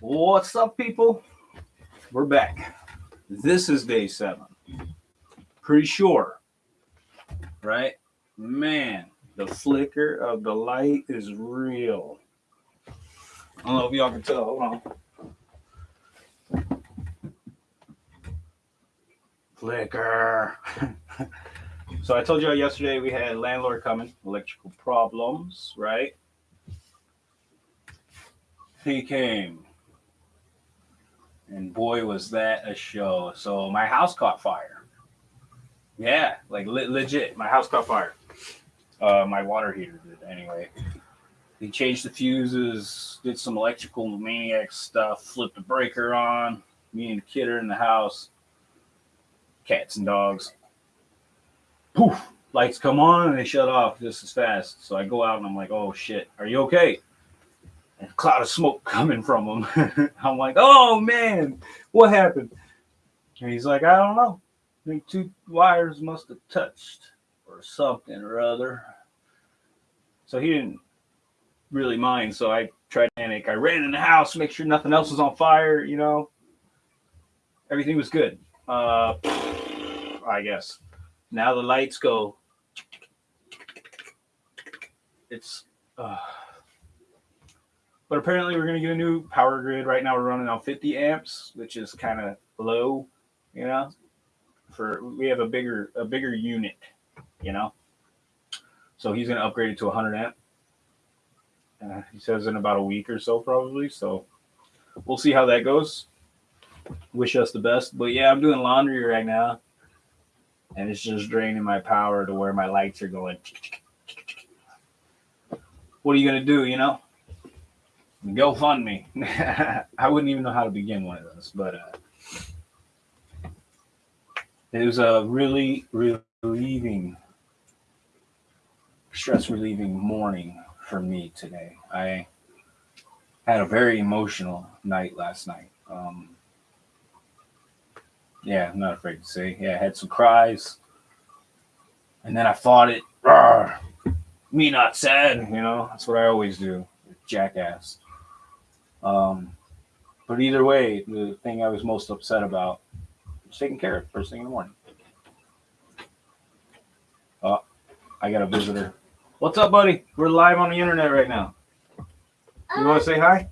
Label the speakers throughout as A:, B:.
A: What's up, people? We're back. This is day seven. Pretty sure, right? Man, the flicker of the light is real. I don't know if y'all can tell. Hold on. Flicker. so I told you yesterday we had landlord coming, electrical problems, right? He came. And boy, was that a show. So my house caught fire. Yeah, like le- legit. My house caught fire. Uh, my water heater did anyway. He changed the fuses, did some electrical maniac stuff, flipped the breaker on. Me and the kid are in the house. Cats and dogs. Poof! Lights come on and they shut off just as fast. So I go out and I'm like, oh shit, are you okay? Cloud of smoke coming from him. I'm like, oh man, what happened? And he's like, I don't know. I think two wires must have touched or something or other. So he didn't really mind. So I tried to panic. I ran in the house, make sure nothing else was on fire, you know. Everything was good. Uh, I guess. Now the lights go. It's. Uh, but apparently we're going to get a new power grid. Right now we're running on 50 amps, which is kind of low, you know. For we have a bigger a bigger unit, you know. So he's going to upgrade it to 100 amp. Uh, he says in about a week or so, probably. So we'll see how that goes. Wish us the best. But yeah, I'm doing laundry right now, and it's just draining my power to where my lights are going. What are you gonna do? You know, go fund me. I wouldn't even know how to begin one of those, but uh, it was a really relieving, stress relieving morning for me today. I had a very emotional night last night. Um, yeah, I'm not afraid to say. Yeah, I had some cries. And then I fought it. Me not sad, you know. That's what I always do. Jackass. Um, but either way, the thing I was most upset about was taken care of first thing in the morning. Oh, I got a visitor. What's up, buddy? We're live on the internet right now. You want to say hi?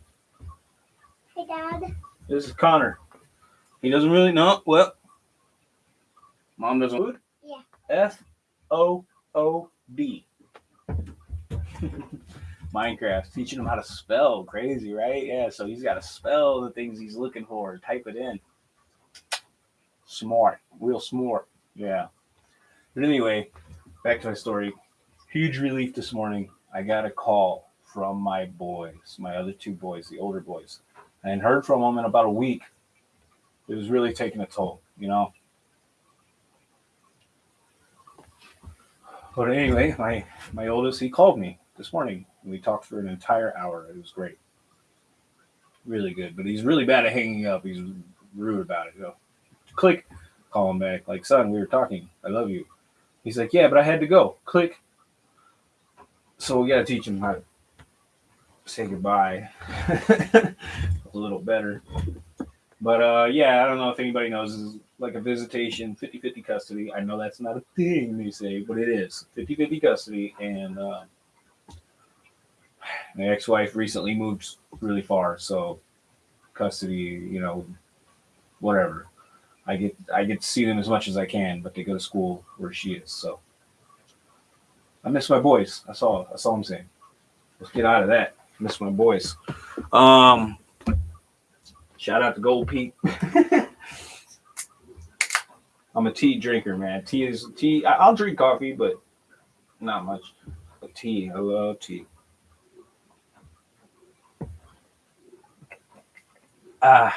B: Hey, Dad.
A: This is Connor. He doesn't really know. Well, mom doesn't. Food?
B: Yeah.
A: F O O D. Minecraft teaching him how to spell. Crazy, right? Yeah. So he's got to spell the things he's looking for. Type it in. Smart, real smart. Yeah. But anyway, back to my story. Huge relief this morning. I got a call from my boys, my other two boys, the older boys. I hadn't heard from them in about a week. It was really taking a toll, you know. But anyway, my my oldest he called me this morning. We talked for an entire hour. It was great, really good. But he's really bad at hanging up. He's rude about it. You know, click, call him back. Like son, we were talking. I love you. He's like, yeah, but I had to go. Click. So we got to teach him how to say goodbye a little better. But uh, yeah, I don't know if anybody knows. This is like a visitation 50 50 custody. I know that's not a thing they say, but it is 50 50 custody. And uh, my ex wife recently moved really far. So custody, you know, whatever. I get I get to see them as much as I can, but they go to school where she is. So I miss my boys. I saw That's all I'm saying. Let's get out of that. I miss my boys. Um, shout out to Gold Pete. I'm a tea drinker, man. Tea is tea. I- I'll drink coffee, but not much. But tea, I love tea. Ah.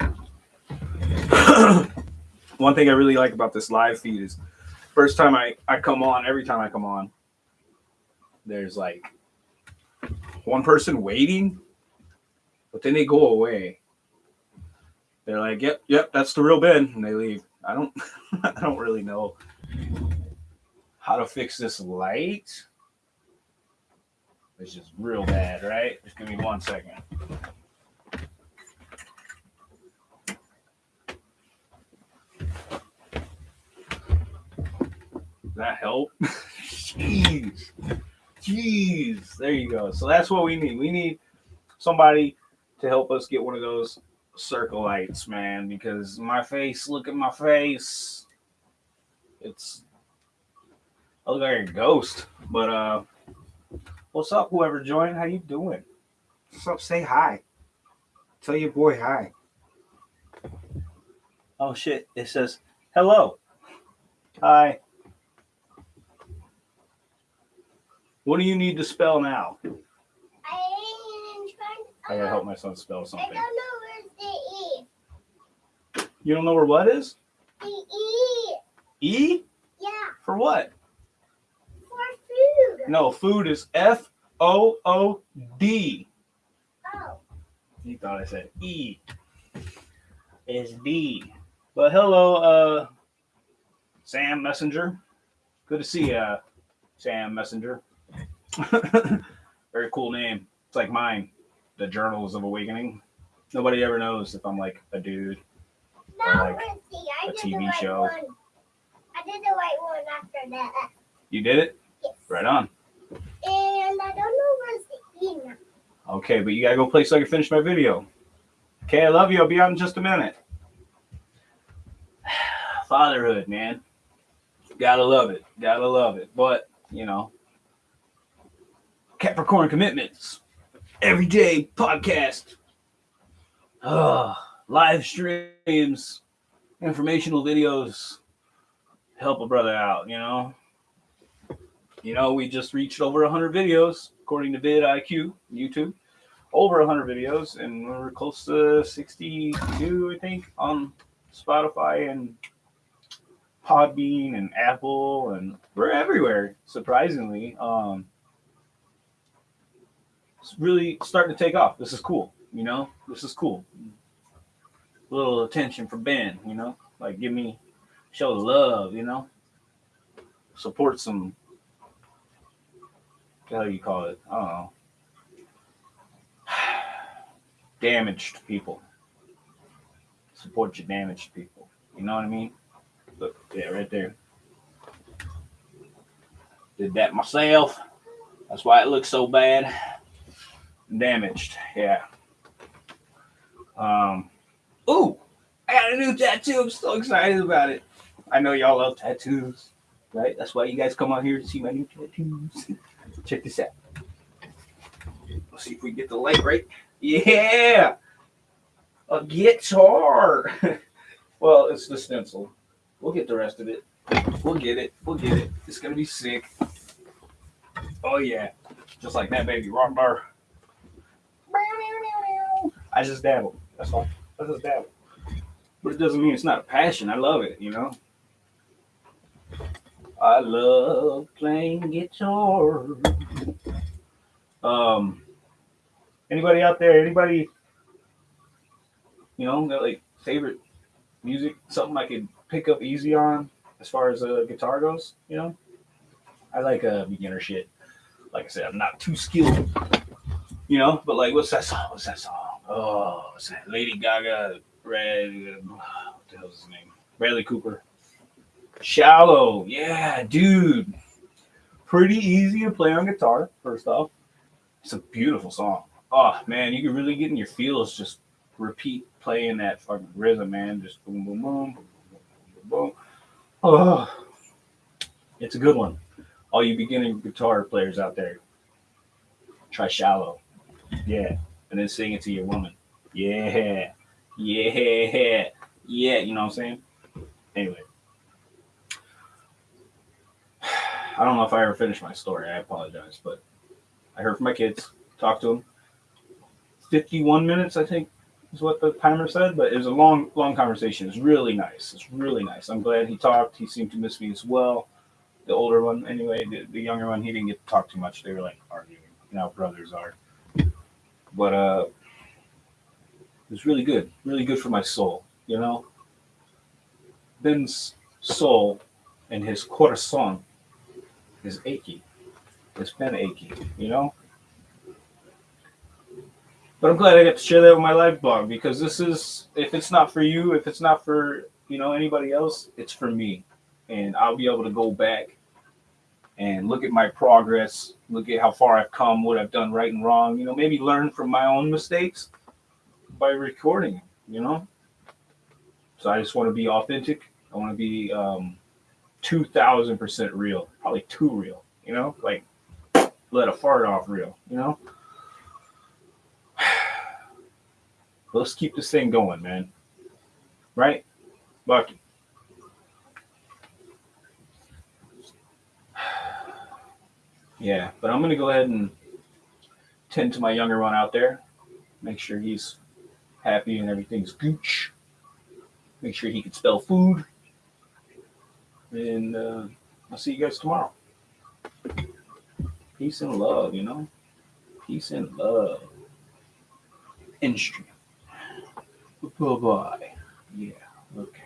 A: One thing I really like about this live feed is first time I, I come on, every time I come on, there's like one person waiting, but then they go away. They're like, "Yep, yep, that's the real Ben," and they leave. I don't, I don't really know how to fix this light. It's just real bad, right? Just give me one second. Does that help? Jeez. Jeez. There you go. So that's what we need. We need somebody to help us get one of those circle lights, man, because my face, look at my face. It's I look like a ghost. But uh what's up, whoever joined? How you doing? What's up? Say hi. Tell your boy hi. Oh shit. It says hello. Hi. What do you need to spell now?
B: I am trying.
A: I gotta help my son spell something.
B: I don't know where's the E.
A: You don't know where what is?
B: The E.
A: E?
B: Yeah,
A: For what? No, food is F O O D.
B: Oh,
A: You thought I said E. It's D. But hello, uh, Sam Messenger. Good to see you, Sam Messenger. Very cool name. It's like mine, the Journals of Awakening. Nobody ever knows if I'm like a dude.
B: now
A: like
B: where's? I
A: a
B: did
A: TV
B: the right
A: show.
B: one. I did the right one after that.
A: You did it?
B: Yes.
A: Right on.
B: And I don't know where's the.
A: Okay, but you gotta go play so I can finish my video. Okay, I love you. I'll be out in just a minute. Fatherhood, man. Gotta love it. Gotta love it. But, you know, Capricorn commitments. Every day podcast. Uh, live streams, informational videos. Help a brother out, you know. You know, we just reached over 100 videos according to vidIQ, YouTube. Over 100 videos, and we're close to 62, I think, on Spotify and Podbean and Apple, and we're everywhere. Surprisingly, um, it's really starting to take off. This is cool, you know. This is cool. A little attention for Ben, you know, like give me show love, you know, support some. Do you call it? I don't know. Damaged people. Support your damaged people. You know what I mean? Look, yeah, right there. Did that myself. That's why it looks so bad. Damaged, yeah. Um, ooh, I got a new tattoo. I'm so excited about it. I know y'all love tattoos, right? That's why you guys come out here to see my new tattoos. Check this out. Let's see if we get the light right. Yeah, a guitar. well, it's the stencil. We'll get the rest of it. We'll get it. We'll get it. It's gonna be sick. Oh yeah, just like that, baby. Rock bar. I just dabble. That's all. I just dabble. But it doesn't mean it's not a passion. I love it. You know. I love playing guitar. Um, anybody out there? Anybody? You know, got like favorite music? Something I could pick up easy on as far as uh, guitar goes. You know, I like uh, beginner shit. Like I said, I'm not too skilled. You know, but like, what's that song? What's that song? Oh, what's that? Lady Gaga, Red. What the hell's his name? Bradley Cooper. Shallow. Yeah, dude. Pretty easy to play on guitar, first off. It's a beautiful song. Oh, man, you can really get in your feels just repeat playing that fucking rhythm, man. Just boom, boom, boom, boom, boom, boom. Oh, it's a good one. All you beginning guitar players out there, try Shallow. Yeah. And then sing it to your woman. Yeah. Yeah. Yeah. You know what I'm saying? Anyway. I don't know if I ever finished my story. I apologize, but I heard from my kids, talked to them. 51 minutes, I think, is what the timer said, but it was a long, long conversation. It's really nice. It's really nice. I'm glad he talked. He seemed to miss me as well. The older one, anyway, the, the younger one, he didn't get to talk too much. They were like arguing. Know, brothers are. But uh, it was really good. Really good for my soul, you know? Ben's soul and his corazon is achy. It's been achy, you know? But I'm glad I got to share that with my live blog because this is, if it's not for you, if it's not for, you know, anybody else, it's for me. And I'll be able to go back and look at my progress, look at how far I've come, what I've done right and wrong, you know, maybe learn from my own mistakes by recording, you know? So I just want to be authentic. I want to be um, 2000% real, probably too real, you know, like let a fart off real, you know? Let's keep this thing going, man. Right? Bucky. Yeah, but I'm gonna go ahead and tend to my younger one out there. Make sure he's happy and everything's gooch. Make sure he can spell food. And uh, I'll see you guys tomorrow. Peace and love, you know? Peace and love. Industry. Bye bye. Yeah, okay.